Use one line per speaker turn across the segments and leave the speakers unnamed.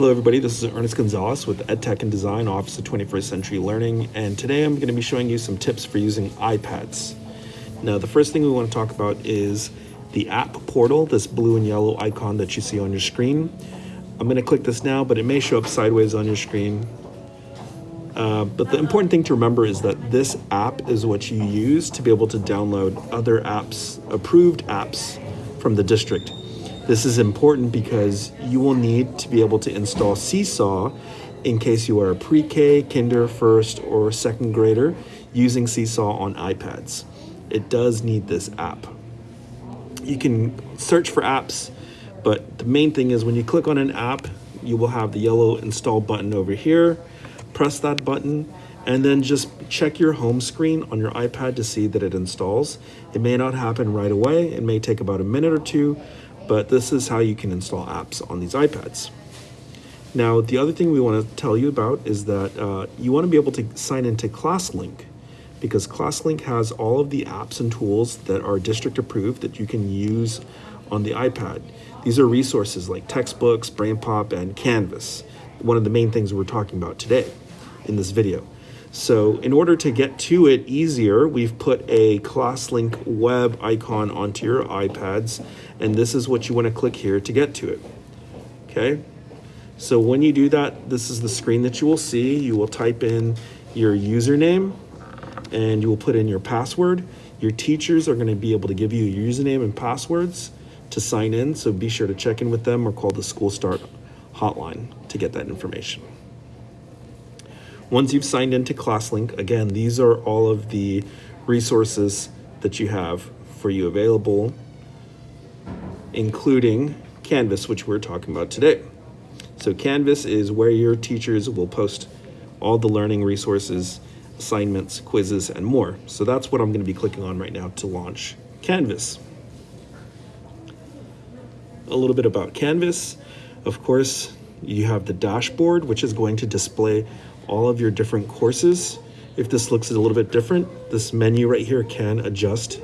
Hello everybody, this is Ernest Gonzalez with EdTech and Design Office of 21st Century Learning and today I'm going to be showing you some tips for using iPads. Now the first thing we want to talk about is the app portal, this blue and yellow icon that you see on your screen. I'm going to click this now but it may show up sideways on your screen. Uh, but the important thing to remember is that this app is what you use to be able to download other apps, approved apps from the district. This is important because you will need to be able to install Seesaw in case you are a pre-K, kinder, first, or second grader using Seesaw on iPads. It does need this app. You can search for apps, but the main thing is when you click on an app, you will have the yellow install button over here. Press that button and then just check your home screen on your iPad to see that it installs. It may not happen right away. It may take about a minute or two, but this is how you can install apps on these iPads. Now, the other thing we want to tell you about is that uh, you want to be able to sign into ClassLink because ClassLink has all of the apps and tools that are district approved that you can use on the iPad. These are resources like textbooks, BrainPop, and Canvas, one of the main things we're talking about today in this video. So in order to get to it easier, we've put a ClassLink web icon onto your iPads, and this is what you want to click here to get to it. Okay, so when you do that, this is the screen that you will see. You will type in your username, and you will put in your password. Your teachers are going to be able to give you your username and passwords to sign in, so be sure to check in with them or call the School Start hotline to get that information. Once you've signed into ClassLink, again, these are all of the resources that you have for you available, including Canvas, which we're talking about today. So Canvas is where your teachers will post all the learning resources, assignments, quizzes, and more. So that's what I'm going to be clicking on right now to launch Canvas. A little bit about Canvas. Of course, you have the dashboard, which is going to display all of your different courses. If this looks a little bit different, this menu right here can adjust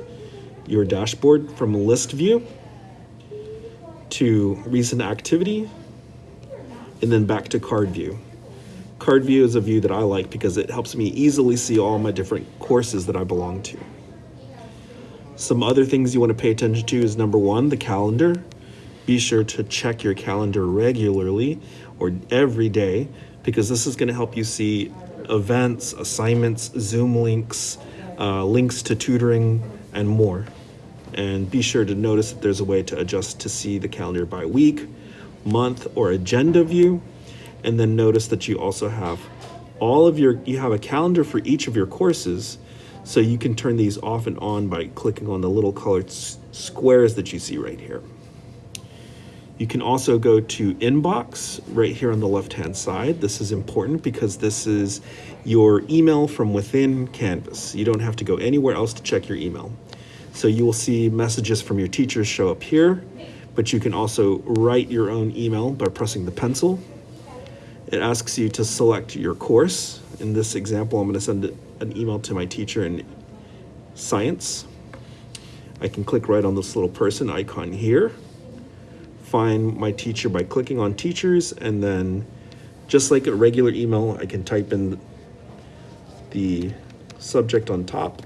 your dashboard from list view to recent activity and then back to card view. Card view is a view that I like because it helps me easily see all my different courses that I belong to. Some other things you want to pay attention to is number one, the calendar. Be sure to check your calendar regularly or every day because this is going to help you see events, assignments, Zoom links, uh, links to tutoring, and more. And be sure to notice that there's a way to adjust to see the calendar by week, month, or agenda view. And then notice that you also have all of your, you have a calendar for each of your courses. So you can turn these off and on by clicking on the little colored squares that you see right here. You can also go to inbox right here on the left hand side. This is important because this is your email from within Canvas. You don't have to go anywhere else to check your email. So you will see messages from your teachers show up here, but you can also write your own email by pressing the pencil. It asks you to select your course. In this example, I'm going to send an email to my teacher in science. I can click right on this little person icon here find my teacher by clicking on teachers and then just like a regular email, I can type in the subject on top.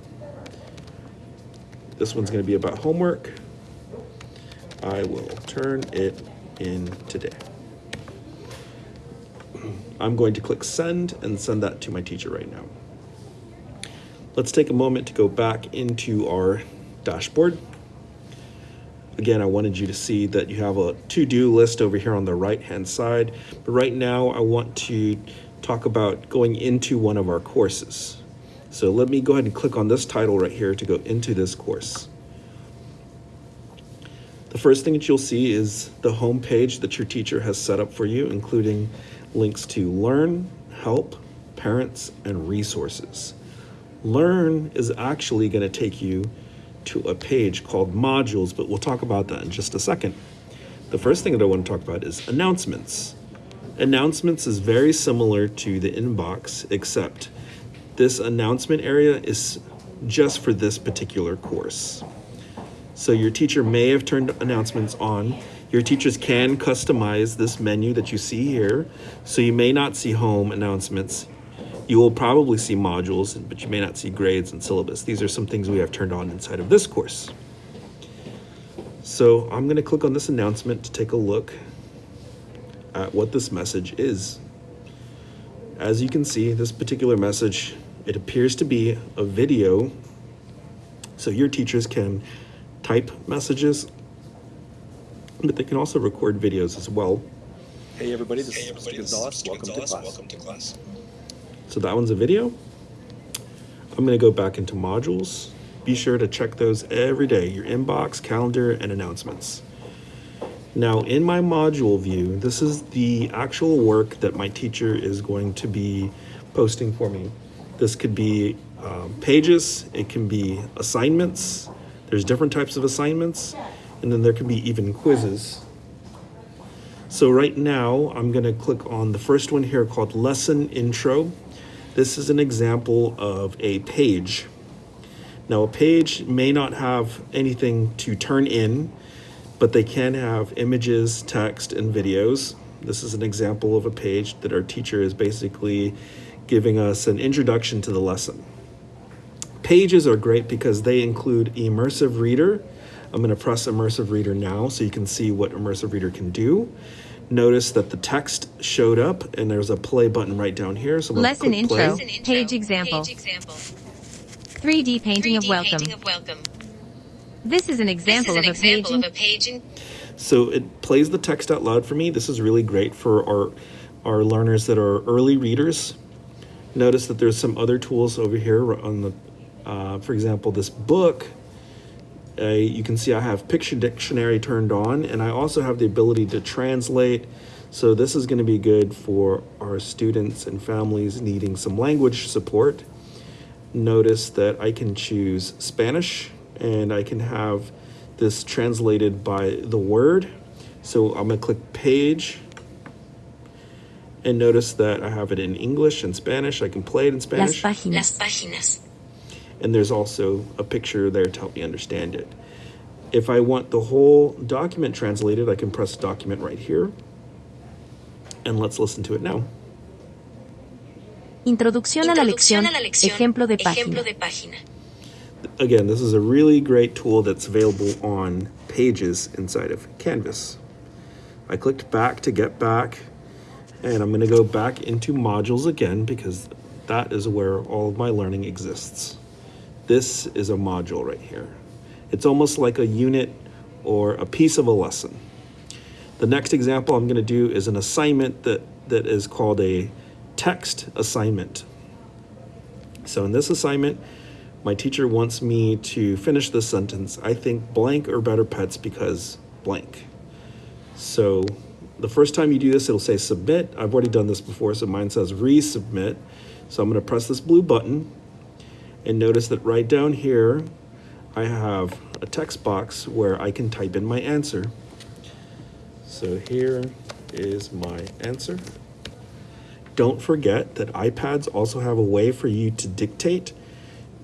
This one's going to be about homework. I will turn it in today. I'm going to click send and send that to my teacher right now. Let's take a moment to go back into our dashboard. Again, I wanted you to see that you have a to-do list over here on the right-hand side. But right now, I want to talk about going into one of our courses. So let me go ahead and click on this title right here to go into this course. The first thing that you'll see is the home page that your teacher has set up for you, including links to Learn, Help, Parents, and Resources. Learn is actually going to take you to a page called modules, but we'll talk about that in just a second. The first thing that I want to talk about is announcements. Announcements is very similar to the inbox, except this announcement area is just for this particular course. So your teacher may have turned announcements on. Your teachers can customize this menu that you see here, so you may not see home announcements. You will probably see modules, but you may not see grades and syllabus. These are some things we have turned on inside of this course. So I'm going to click on this announcement to take a look at what this message is. As you can see, this particular message, it appears to be a video. So your teachers can type messages, but they can also record videos as well.
Hey everybody, this
Hey
is
everybody,
Mr.
is
Gonzalez.
Mr.
Welcome
Gonzalez.
to class.
Welcome to class.
So that one's a video. I'm going to go back into modules. Be sure to check those every day, your inbox, calendar, and announcements. Now, in my module view, this is the actual work that my teacher is going to be posting for me. This could be um, pages, it can be assignments. There's different types of assignments, and then there can be even quizzes. So right now, I'm going to click on the first one here called Lesson Intro. This is an example of a page. Now, a page may not have anything to turn in, but they can have images, text, and videos. This is an example of a page that our teacher is basically giving us an introduction to the lesson. Pages are great because they include immersive reader. I'm going to press immersive reader now so you can see what immersive reader can do. Notice that the text showed up and there's a play button right down here. So I'm gonna
Lesson
click play.
intro.
Lesson intro.
Page example.
Page example.
3D painting of
3D
welcome.
painting of welcome.
This is an example
is an
of a page.
example
in-
of a page in
So it plays the text out loud for me. This is really great for our our learners that are early readers. Notice that there's some other tools over here on the, uh, for example, this book. Uh, you can see I have Picture Dictionary turned on, and I also have the ability to translate. So this is going to be good for our students and families needing some language support. Notice that I can choose Spanish, and I can have this translated by the word. So I'm going to click Page, and notice that I have it in English and Spanish. I can play it in Spanish.
Las
Spanish.
páginas.
Las páginas.
and there's also a picture there to help me understand it. If I want the whole document translated, I can press document right here. And let's listen to it now.
Introducción a la lección.
a la lección.
Ejemplo de
Ejemplo de página.
Again, this is a really great tool that's available on Pages inside of Canvas. I clicked back to get back, and I'm going to go back into modules again because that is where all of my learning exists. This is a module right here. It's almost like a unit or a piece of a lesson. The next example I'm going to do is an assignment that, that is called a text assignment. So in this assignment, my teacher wants me to finish this sentence. I think blank or better pets because blank. So the first time you do this, it'll say submit. I've already done this before, so mine says resubmit. So I'm going to press this blue button and notice that right down here, I have a text box where I can type in my answer. So here is my answer. Don't forget that iPads also have a way for you to dictate.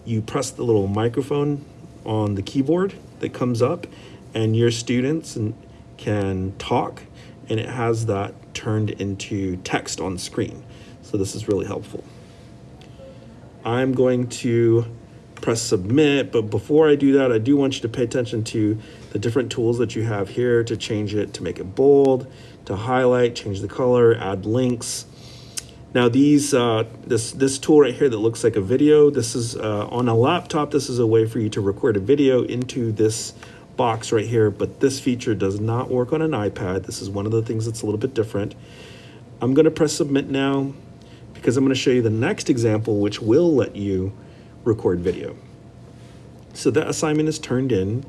You press the little microphone on the keyboard that comes up, and your students can talk, and it has that turned into text on screen. So this is really helpful. I'm going to press submit, but before I do that, I do want you to pay attention to the different tools that you have here to change it, to make it bold, to highlight, change the color, add links. Now these, uh, this, this tool right here that looks like a video, this is uh, on a laptop, this is a way for you to record a video into this box right here, but this feature does not work on an iPad. This is one of the things that's a little bit different. I'm gonna press submit now because I'm gonna show you the next example which will let you record video. So that assignment is turned in.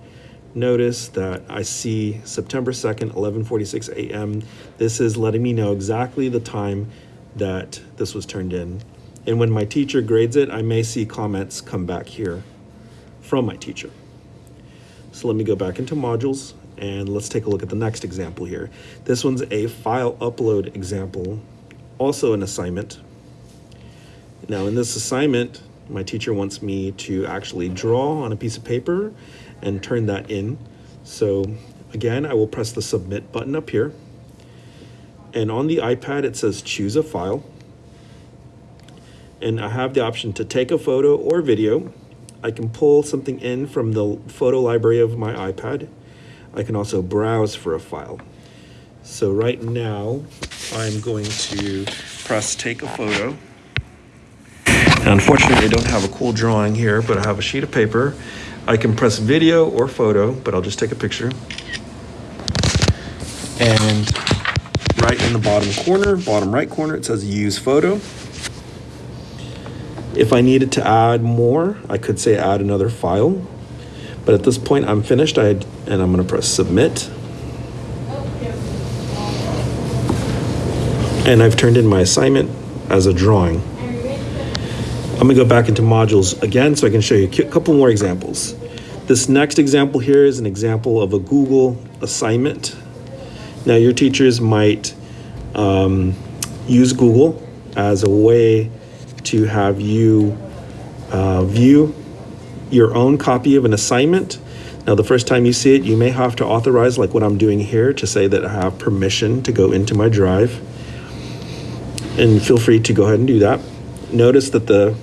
Notice that I see September 2nd, 11:46 a.m. This is letting me know exactly the time that this was turned in. And when my teacher grades it, I may see comments come back here from my teacher. So let me go back into modules and let's take a look at the next example here. This one's a file upload example, also an assignment. Now in this assignment, my teacher wants me to actually draw on a piece of paper and turn that in. So again, I will press the submit button up here. And on the iPad, it says choose a file. And I have the option to take a photo or video. I can pull something in from the photo library of my iPad. I can also browse for a file. So right now, I'm going to press take a photo. And unfortunately, I don't have a cool drawing here, but I have a sheet of paper. I can press video or photo, but I'll just take a picture. And right in the bottom corner, bottom right corner, it says use photo. If I needed to add more, I could say add another file. But at this point, I'm finished, I, and I'm gonna press submit. And I've turned in my assignment as a drawing. I'm gonna go back into modules again so I can show you a couple more examples. This next example here is an example of a Google assignment. Now your teachers might um, use Google as a way to have you uh, view your own copy of an assignment. Now, the first time you see it, you may have to authorize, like what I'm doing here, to say that I have permission to go into my drive. And feel free to go ahead and do that. Notice that the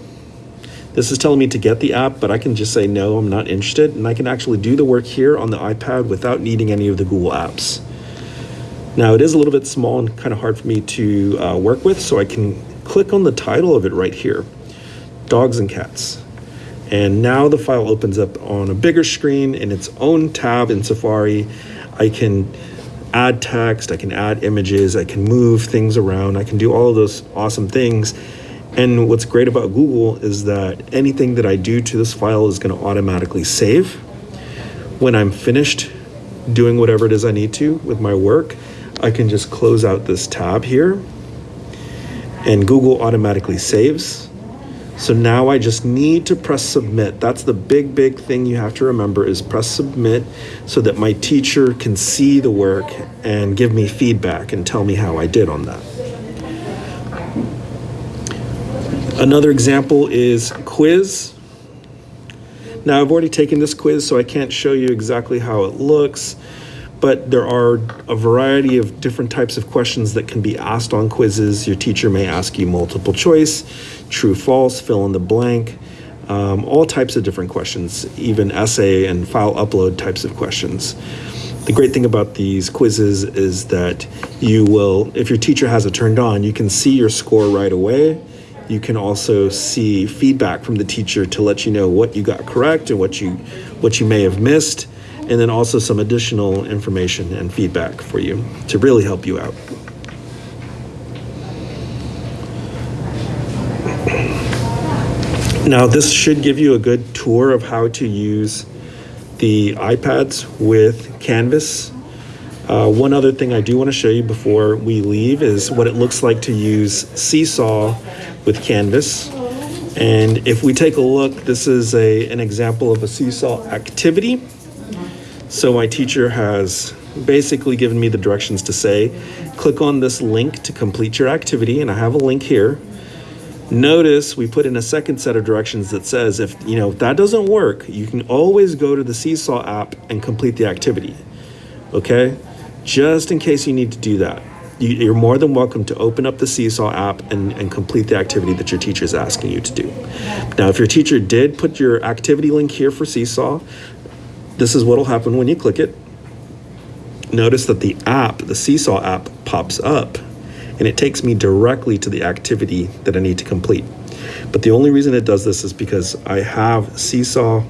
this is telling me to get the app, but I can just say no, I'm not interested, and I can actually do the work here on the iPad without needing any of the Google apps. Now, it is a little bit small and kind of hard for me to uh, work with, so I can click on the title of it right here, Dogs and Cats. And now the file opens up on a bigger screen in its own tab in Safari. I can add text, I can add images, I can move things around, I can do all of those awesome things. And what's great about Google is that anything that I do to this file is going to automatically save. When I'm finished doing whatever it is I need to with my work, I can just close out this tab here and Google automatically saves. So now I just need to press submit. That's the big, big thing you have to remember is press submit so that my teacher can see the work and give me feedback and tell me how I did on that. Another example is quiz. Now I've already taken this quiz, so I can't show you exactly how it looks, but there are a variety of different types of questions that can be asked on quizzes. Your teacher may ask you multiple choice, true, false, fill in the blank, um, all types of different questions, even essay and file upload types of questions. The great thing about these quizzes is that you will, if your teacher has it turned on, you can see your score right away you can also see feedback from the teacher to let you know what you got correct and what you what you may have missed, and then also some additional information and feedback for you to really help you out. Now, this should give you a good tour of how to use the iPads with Canvas. Uh, one other thing I do want to show you before we leave is what it looks like to use Seesaw with Canvas. And if we take a look, this is a, an example of a Seesaw activity. So my teacher has basically given me the directions to say, click on this link to complete your activity, and I have a link here. Notice we put in a second set of directions that says if you know if that doesn't work, you can always go to the Seesaw app and complete the activity. Okay? Just in case you need to do that you, are more than welcome to open up the Seesaw app and, and complete the activity that your teacher is asking you to do. Now, if your teacher did put your activity link here for Seesaw, this is what will happen when you click it. Notice that the app, the Seesaw app, pops up and it takes me directly to the activity that I need to complete. But the only reason it does this is because I have Seesaw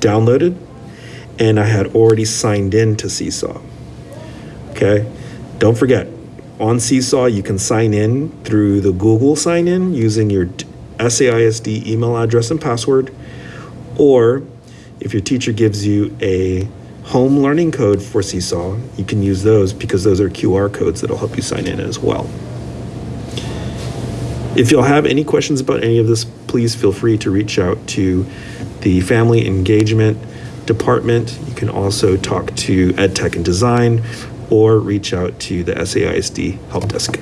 downloaded and I had already signed in to Seesaw. Okay, don't forget, on Seesaw, you can sign in through the Google sign in using your SAISD email address and password, or if your teacher gives you a home learning code for Seesaw, you can use those because those are QR codes that'll help you sign in as well. If you'll have any questions about any of this, please feel free to reach out to the Family Engagement Department. You can also talk to EdTech and Design or reach out to the SAISD help desk.